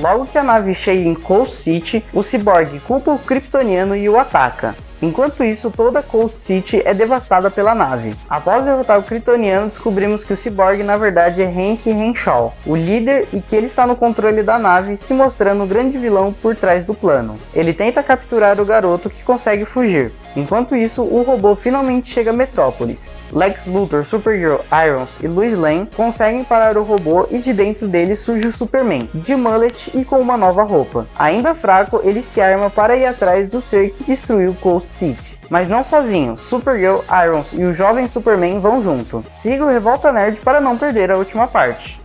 Logo que a nave chega em Coast City, o Cyborg culpa o Kryptoniano e o ataca. Enquanto isso, toda Coast City é devastada pela nave. Após derrotar o Kryptoniano, descobrimos que o Cyborg na verdade é Hank Henshaw, o líder e que ele está no controle da nave, se mostrando o grande vilão por trás do plano. Ele tenta capturar o garoto que consegue fugir. Enquanto isso, o robô finalmente chega a Metrópolis. Lex Luthor, Supergirl, Irons e Lois Lane conseguem parar o robô e de dentro dele surge o Superman, de mullet e com uma nova roupa. Ainda fraco, ele se arma para ir atrás do ser que destruiu Coast City. Mas não sozinho, Supergirl, Irons e o jovem Superman vão junto. Siga o Revolta Nerd para não perder a última parte.